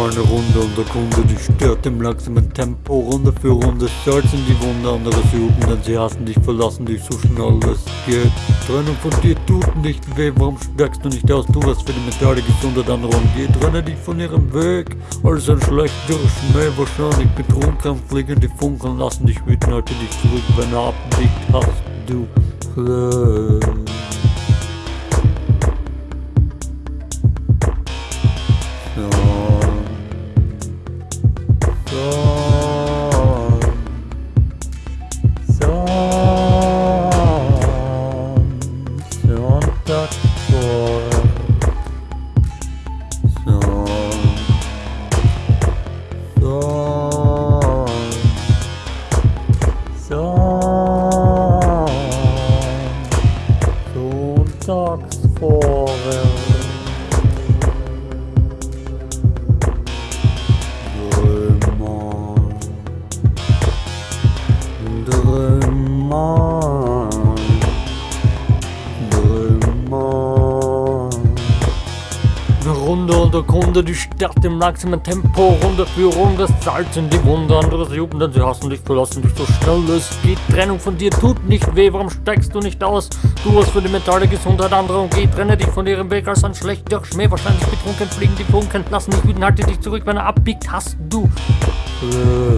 eine Runde und der Kunde, die stört im langsamen Tempo. Runde für Runde salzen die Wunde, andere suchen, denn sie hassen dich, verlassen dich so schnell es geht. Trennung von dir tut nicht weh, warum steigst du nicht aus? Du was für die mentale Gesundheit anderer geht. Trenne dich von ihrem Weg, alles ein schlechter Schmäh, wahrscheinlich betrunken, fliegen die Funken, lassen dich wüten, halte dich zurück, wenn er abbiegt, hast du Glück. Runde und der Kunde, die Stadt im langsamen Tempo, Runde für Runde, Salz in die Wunde, andere jubeln, denn sie hassen dich, verlassen dich so schnell es geht. Trennung von dir tut nicht weh, warum steigst du nicht aus? Du hast für die mentale Gesundheit anderer und geh, trenne dich von ihrem Weg als ein schlechter Schmäh, wahrscheinlich betrunken fliegen die Funken, lassen dich wütend, halte dich zurück, wenn er abbiegt, hast du Glück.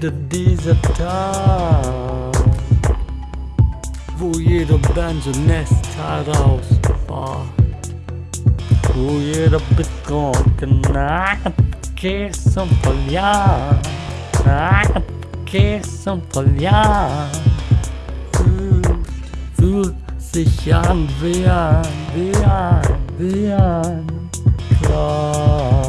wieder dieser Tag, wo jeder Band so Nest herausfahrt, wo jeder betrunken abgeht und verliert, abgeht und verliert, fühlt, fühlt sich an wie ein, wie ein, wie ein Klar.